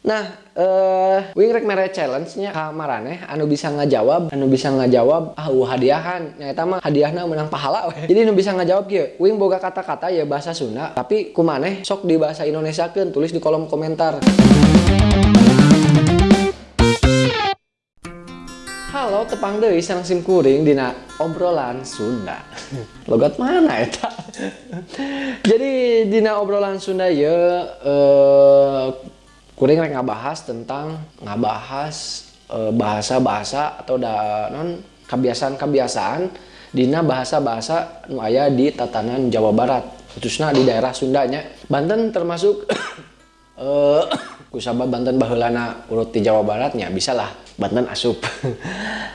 Nah, eh uh, wing rek mere challenge-nya ka maraneh anu bisa ngajawab, anu bisa ngajawab ah uh, hadiahan. Nya eta mah hadiahna menang pahala we. Jadi anu bisa ngajawab kieu, wing boga kata-kata ya bahasa Sunda, tapi kumaneh sok di bahasa Indonesia kan tulis di kolom komentar. Halo tepang deui sareng sim kuring dina obrolan Sunda. Logat mana eta? Jadi dina obrolan Sunda ya eh kuring rek ngabahas tentang ngabahas bahasa-bahasa atau da non kebiasaan-kebiasaan. Dina bahasa-bahasa nu aya di tatanan Jawa Barat khususnya di daerah Sundanya. Banten termasuk eh kusaba Banten baheulana urut di Jawa Baratnya bisa lah Banten asup.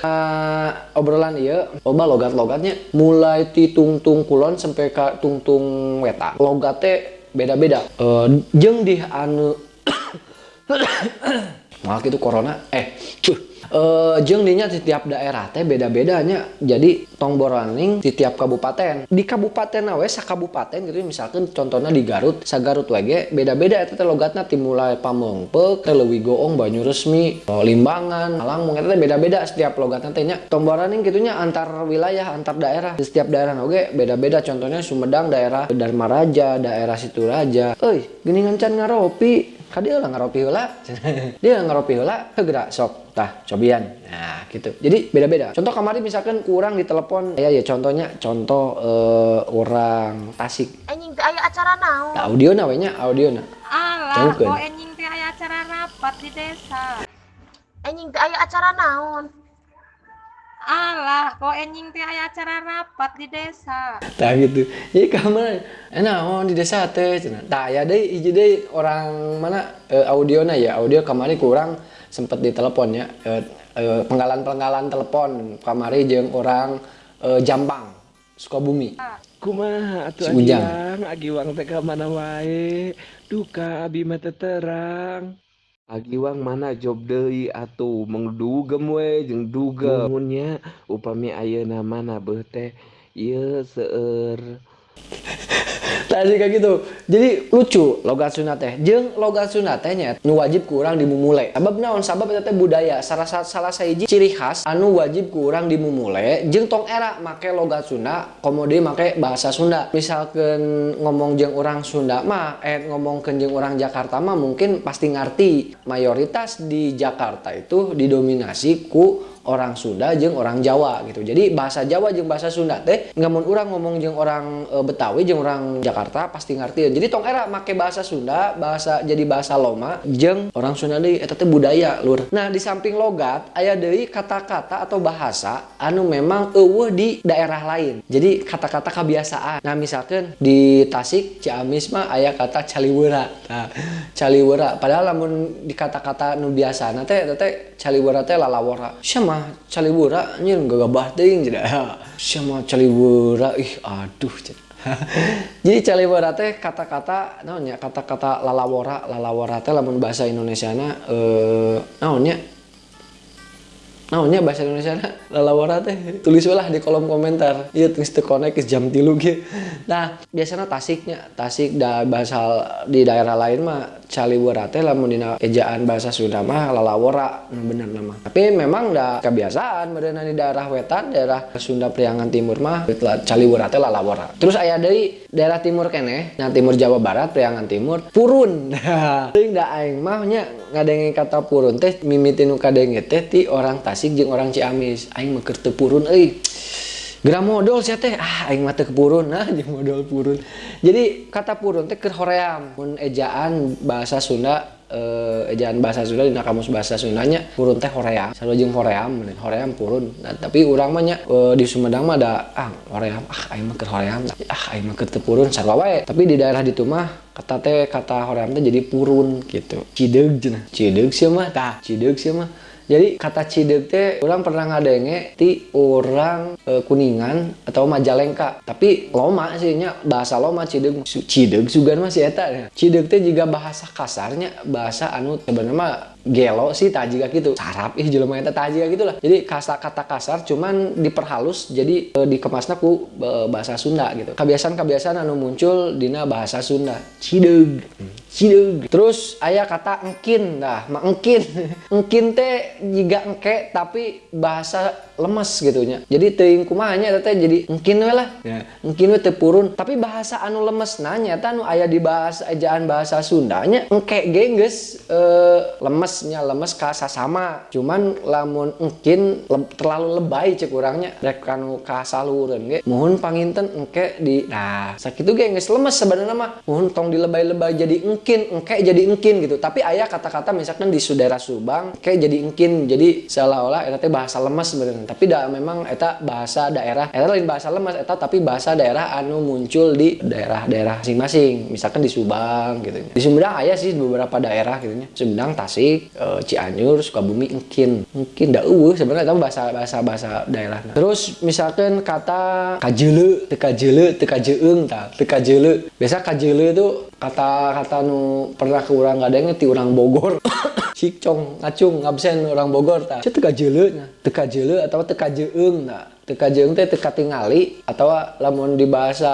Uh, obrolan iya loba logat-logatnya mulai ti tungtung kulon sampai ke tungtung weta. Logatnya beda-beda. Uh, jeng di anu malah itu corona. Eh cuh Uh, jeng dinya di tiap daerah teh beda-bedanya. Jadi tong boroning di tiap kabupaten. Di kabupaten awe kabupaten gitu misalkan contohnya di Garut sagarut wege beda-beda itu logatna. Timulai pamengpek leuwih goong banyu resmi limbangan alang mungkin beda-beda setiap logatna teh nya. Tong boroning gitunya antar wilayah antar daerah. Di setiap daerah oge beda-beda. Contohnya Sumedang daerah Dharma Raja daerah Situraja euy geuningan can ngaropi dia lah ngaropi heula dia ngaropi heula gerak sok tah cobian. Nah gitu. Jadi beda-beda. Contoh kemarin misalkan kurang di telepon ya ya contohnya contoh uh, orang Tasik anjing teh aya acara naon? Audio na nya audio na. Alah kok anjing teh aya acara rapat di desa. Anjing teh aya acara naon alah kok enjing teh aya acara rapat di desa? Tak gitu. Ya kamar enak oh di desa teh tak ya deh hiji deh orang mana e, na ya audio kemarin kurang sempet di teleponnya e, e, penggalan-penggalan telepon kamari jeung orang e, Jambang Sukabumi. Kumaha atuh si Agiwang teh mana wae? Duka abi mah terang Agiwang mana job deui atuh? Mengdugem we jeung dugamunnya upami ayeuna mana bete ieu seueur tadi kayak gitu. Jadi lucu logat Sunda teh. Jeng logat Sunda tehnya nu wajib kurang dimumule. Sabab naon? Sabab eta budaya. Salah salah sahiji ciri khas anu wajib kurang dimumule. Jeng tong era make logat Sunda komode make bahasa Sunda. Misalkan ngomong jeng orang Sunda mah eh ngomong jeng orang Jakarta mah mungkin pasti ngerti mayoritas di Jakarta itu didominasi ku orang Sunda jeng orang Jawa gitu. Jadi bahasa Jawa jeng bahasa Sunda teh nggak mau orang ngomong jeng orang e, Betawi jeng orang Jakarta pasti ngerti. Jadi tong era make bahasa Sunda bahasa jadi bahasa Loma jeng orang Sunda deh itu teh budaya lur. Nah di samping logat ayah dari kata-kata atau bahasa anu memang eueuh di daerah lain. Jadi kata-kata kebiasaan nah misalkan di Tasik Ciamis mah ayah kata caliwera. Nah caliwera. Padahal namun di kata-kata nu biasa nanti teh caliwera teh lalawara siapa calibura nyin gagabah ting jadi sama calibura ih aduh jadi calibura teh kata-kata naonnya kata-kata lalawara lalawara teh lamun bahasa Indonesia na eh naonnya naonnya bahasa Indonesia na lalawara teh. Tulis lah di kolom komentar. Iya tulis teu connect jam tilu ge. Nah biasanya tasiknya tasik da bahasa di daerah lain mah caliwara teh lamun dina ejaan bahasa Sunda mah lalawara. Nah, bener nama. Tapi memang da kebiasaan berenang di daerah wetan daerah Sunda Priangan Timur mah caliwara teh lalawara. Terus aya deui daerah timur kene nah timur Jawa Barat Priangan Timur purun. Teuing da aing mah nya kata purun teh mimiti nu kadenge teh ti orang Tasik jeung orang Ciamis. Aing mah teu purun euy. Gerak modal sih teh. Ah aing mata kepurun nah jeung modal purun. Jadi kata purun teh keur hoream. Mun ejaan bahasa Sunda uh, ejaan bahasa Sunda di kamus bahasa Sundanya purun teh hoream. Sarua jeung hoream hoream purun. Nah, tapi urang mah nya uh, di Sumedang mah ada ah hoream ah aing mah keur hoream. Ah aing mah keur teu purun sarua wae. Tapi di daerah ditu mah kata teh kata hoream teh jadi purun gitu. Cideug cenah cideug sih mah tah. Cideug sih mah jadi kata cidek teh orang pernah ngadenge ti orang e, kuningan atau majalengka. Tapi loma sih nya bahasa loma cidek. Cidek juga masih eta ya cidek teh juga bahasa kasarnya bahasa anu sebenarnya gelo sih tak juga gitu. Sarap ih jelema eta tak juga gitu lah jadi kata kata kasar cuman diperhalus jadi e, dikemasna ku e, bahasa Sunda gitu. Kebiasaan-kebiasaan anu muncul dina bahasa Sunda. Cideg. Cideg. Terus ayah kata engkin. Dah mak engkin. Engkin teh jika engke tapi bahasa lemes gitu nya jadi teuing kumanya teh jadi engkin we lah. Ya. Engkin we tepurun tapi bahasa anu lemes nanya anu ayah di bahasa ejaan bahasa Sundanya engke gengges e, lemesnya lemes kasa sama. Cuman lamun engkin le, terlalu lebay cek kurangnya rek kanu kasalureun ge mohon panginten engke di nah sakitu ge geus lemes sebenarnya mah. Mohon tong dilebay-lebay jadi engkin engke jadi engkin gitu. Tapi ayah kata-kata misalkan di saudara Subang kayak jadi engkin. Jadi seolah-olah eta bahasa lemes sebenarnya. Tapi dah memang eta bahasa daerah eta lain bahasa lemes eta tapi bahasa daerah anu muncul di daerah-daerah masing-masing. Misalkan di Subang gitu. Di Sumedang ayah sih beberapa daerah gitu Sumedang Tasik e, Cianjur Sukabumi engkin mungkin dah uh sebenarnya itu bahasa bahasa bahasa daerah. Nah. terus misalkan kata kajele teka jele teka jeung ta teka jele biasa kajele itu kata-kata nu pernah ke orang gadang ti orang Bogor. Sikcong ngacung ngabsen orang Bogor ta. Itu teka jele nya teka jele atau teka jeung nah teka jeung teh teka tingali atau lamun di bahasa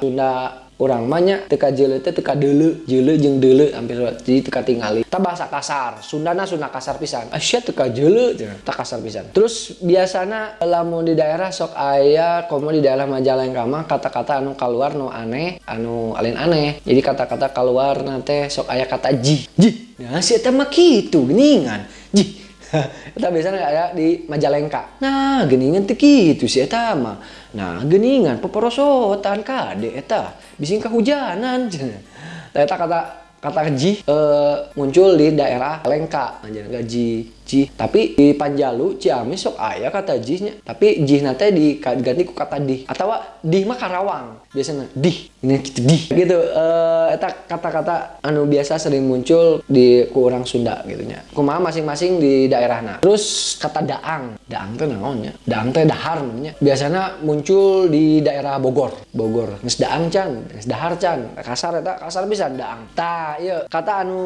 Sunda orang banyak teka jele teh teka dele. Jele jeng dele hampir jadi teka tingali. Kita bahasa kasar Sundana Sunda kasar pisan. Asia teka jele tak kasar pisan. Terus biasanya lamun di daerah sok ayah komo di daerah Majalengka mah kata-kata anu keluar nu aneh anu alin aneh. Jadi kata-kata keluar nanti sok ayah kata ji. Ji nah si mah gitu geningan. Ji kita biasanya ada di Majalengka. Nah geningan teh gitu sih eta mah. Nah geningan peporosotan kade eta. Bising kehujanan eta kata kata ji e, muncul di daerah Lengka Majalengka ji ji. Tapi di Panjalu Ciamis sok ayah kata jihnya tapi jih nate diganti ku kata di atau di mah Karawang. Biasanya di ini gitu di gitu. Eta kata-kata anu biasa sering muncul di kurang Sunda gitu nya. Kumaha masing-masing di daerahna. Terus kata daang. Daang teh naonnya daang teh dahar namanya biasanya muncul di daerah Bogor. Bogor. Geus daang can. Geus dahar can. Kasar eta kasar bisa daang. Tah iya kata anu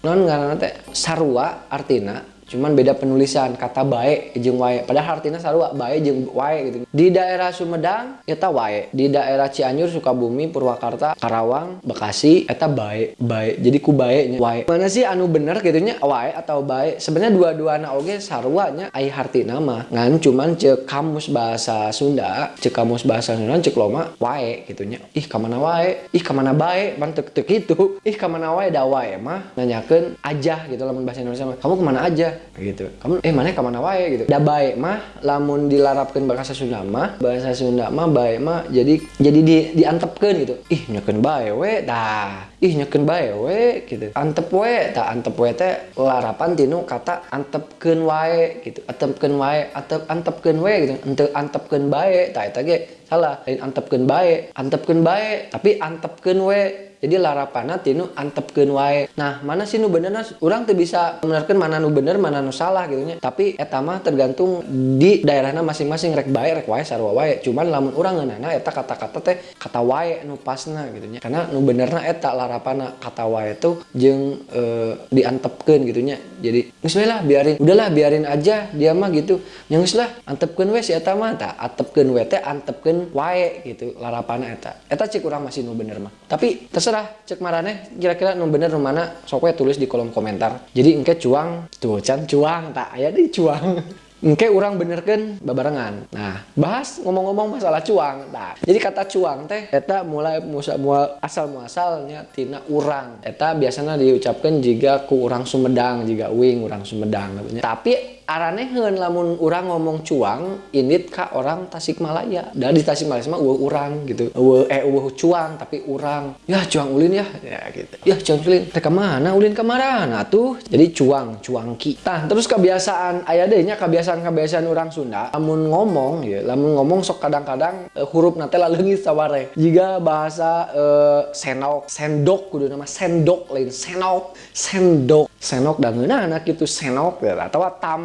non ngaranna teh? Sarua artina cuman beda penulisan kata baik jeng wae. Padahal artinya sarua baik jeng wae gitu. Di daerah Sumedang eta wae. Di daerah Cianjur Sukabumi Purwakarta Karawang Bekasi eta baik baik. Jadi ku baiknya wae. Mana sih anu bener gitunya wae atau baik? Sebenarnya dua-dua anak oge sarwanya ai arti nama ngan cuman cek kamus bahasa Sunda cek kamus bahasa Sunda cek loma wae gitunya ih kamana wae? Ih kamana baik? Bantek tek itu. Ih kamana wae? Da wae mah. Nanyakeun aja gitu lamun bahasa Indonesia kamu ke mana aja gitu. Kamu eh mana ke mana wae gitu. Da baik mah lamun dilarapkan bahasa Sunda mah bahasa Sunda mah baik mah jadi jadi di diantepkan gitu. Ih nyakeun bae we dah. Ih nyakeun bae we gitu. Antep we tak antep we teh larapan tinu kata antepkeun wae gitu. Antepkeun wae atep antepkeun we gitu. Ente antepkeun bae tak eta ge salah. Lain antepkeun bae antepkeun bae tapi antepkeun we jadi larapana tinu antepkeun wae. Nah mana sih nu bener? Orang tuh bisa menerkan mana nu bener mana nu salah gitu nya. Tapi eta mah tergantung di daerahnya masing-masing rek bae rek wae sarua wae. Cuman lamun urang ngeunana eta kata-kata teh kata wae nu pasna gitu nya. Karena nu benerna eta larapana kata wae tuh jeung e, diantepkeun gitu nya. Jadi geus lah biarin. Udahlah biarin aja. Dia mah gitu. Yang lah antepkeun we si eta mah tah. Antepkeun we teh antepkeun wae gitu larapana eta. Eta cik urang masih nu bener mah. Tapi terserah terserah cek marane kira-kira nu bener nu mana sok tulis di kolom komentar jadi engke cuang tuh can cuang tak aya di cuang Engke orang bener kan babarengan. Nah, bahas ngomong-ngomong masalah cuang. Nah, jadi kata cuang teh eta mulai musa mual asal muasalnya tina urang. Eta biasanya diucapkan jika ku urang Sumedang, jika wing urang Sumedang. Tapi araneheun lamun urang ngomong cuang init ka orang Tasikmalaya. Dan di Tasikmalaya mah eueuh urang gitu. Eueuh eh eueuh cuang tapi urang. Ya cuang ulin ya. Ya gitu. Ya cuang ulin. Teh mana ulin ka marana tuh. Jadi cuang, cuangki. Tah, terus kebiasaan aya deui nya kebiasaan-kebiasaan orang Sunda lamun ngomong ya, lamun ngomong sok kadang-kadang uh, huruf nate laleungit saware. Jika bahasa uh, senok, sendok kudu nama sendok lain senok, sendok. Senok dan anak itu senok ya atau tam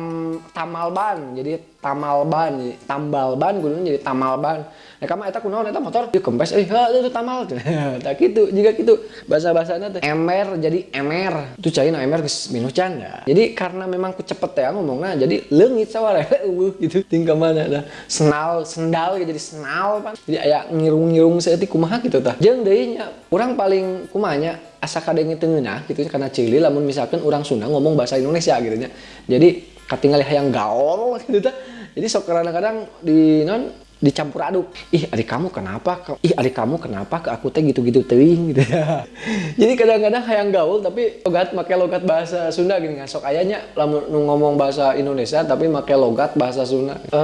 tamalban jadi tamalban jadi tambalban kudu jadi tamalban nah kamu eta kunaon eta motor di kempes eh itu tamal. Tak gitu jika gitu. Bahasa bahasanya teh emer jadi emer. Itu cina emer geus minuh can. Jadi karena memang kucepet ya ngomongnya jadi leungit saware gitu tinggal mana dah senal sendal jadi senal pan jadi aya ngirung-ngirung seetik kumaha gitu tah. Jeung deui nya paling kumanya asa kadenge tengeunah gitu karena cili lamun misalkan orang Sunda ngomong bahasa Indonesia gitu nya. Jadi katingali hayang gaul gitu jadi sok kadang-kadang di non dicampur aduk. Ih adik kamu kenapa ih adik kamu kenapa ke aku teh gitu-gitu teuing gitu ya. Jadi kadang-kadang hayang gaul tapi logat make logat bahasa Sunda gini ngasok ayahnya lamun ngomong bahasa Indonesia tapi make logat bahasa Sunda. E,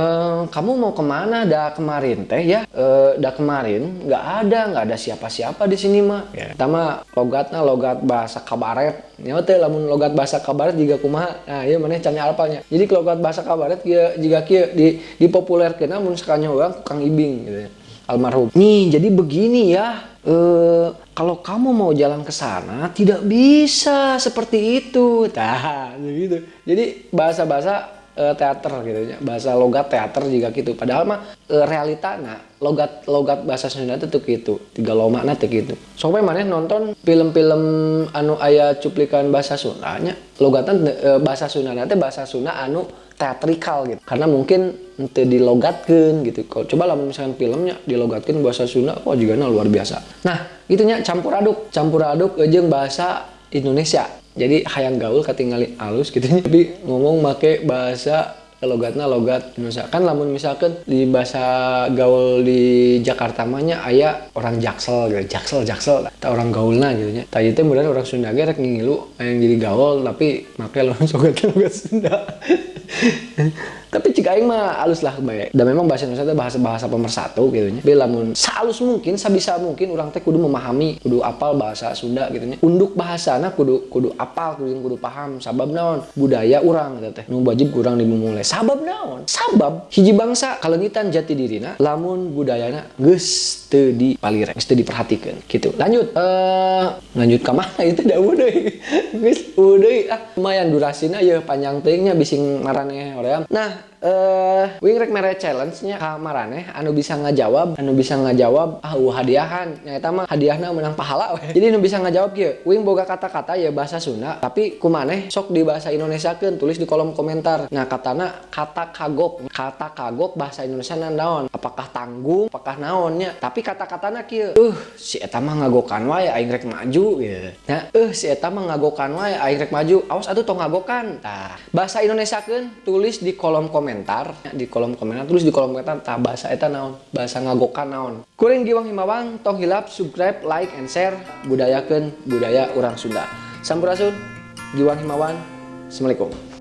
kamu mau ke mana? Dah kemarin teh ya? E, dah kemarin nggak ada nggak ada siapa-siapa di sini mah ya. Tama logatnya logat bahasa kabaret. Nyawa teh lamun logat bahasa kabaret juga kumaha? Nah iya mana canya alpanya jadi logat bahasa kabaret jika kia di dipopulerkeun namun sekanya orang Kang Ibing gitu ya. almarhum. Nih, jadi begini ya. E, kalau kamu mau jalan ke sana tidak bisa seperti itu. Nah, gitu. Jadi bahasa-bahasa e, teater gitu ya. Bahasa logat teater juga gitu. Padahal mah e, realita nah logat logat bahasa Sunda itu gitu. Tiga loma nah gitu. Soalnya mana nonton film-film anu ayah cuplikan bahasa Sundanya, logatan e, bahasa Sunda nanti bahasa Sunda anu teatrikal gitu. Karena mungkin nanti dilogatkan gitu. Kalau coba lah misalkan filmnya dilogatkan bahasa Sunda oh juga nah, luar biasa. Nah itunya campur aduk. Campur aduk aja bahasa Indonesia. Jadi hayang gaul ketinggalin halus gitu. Tapi ngomong make bahasa logatnya logat. Indonesia kan lamun misalkan di bahasa gaul di Jakarta mahnya ayah orang jaksel gitu. Jaksel jaksel. Tak orang gaulnya gitu nya. Tadi itu kemudian orang Sunda gerek ngilu yang jadi gaul tapi make langsung logat Sunda tapi jika aing mah halus lah baik dan memang bahasa Indonesia itu bahasa bahasa pemersatu gitu nya. Tapi lamun salus mungkin sabisa mungkin orang teh kudu memahami kudu apal bahasa Sunda gitu nya. Unduk bahasana kudu kudu apal kudu kudu paham sabab naon? Budaya orang gitu teh. Nu wajib kurang dimulai. Sabab naon? Sabab hiji bangsa kalengitan jati dirina lamun budayana geus teu dipalirek geus teu diperhatikan. Gitu. Lanjut eh lanjut ka mana? Itu dah udah geus udah ah. Lumayan durasina ya panjang teuingnya bising marane hoream nah uh, wing rek mere challenge-nya ka marane anu bisa ngajawab anu bisa ngajawab ah uh, hadiahan. Nyata mah hadiahna menang pahala we. jadi anu bisa ngajawab kieu wing boga kata-kata ya bahasa Sunda tapi kumaneh sok di bahasa Indonesia kan tulis di kolom komentar. Nah katana kata kagok kata kagok bahasa Indonesia naon? Apakah tanggung apakah naonnya? Tapi kata-katana kieu uh si eta mah ngagokan wae aing rek maju. Gitu nah uh si eta mah ngagokan wae aing rek maju. Awas atuh tong ngagokan. Bahasa Indonesia kan tulis di kolom komentar di kolom komentar terus di kolom komentar tak bahasa eta naon? Bahasa ngagokan naon? Kuring giwang himawang tong hilap subscribe like and share budayakan budaya orang Sunda. Sampurasun giwang himawan assalamualaikum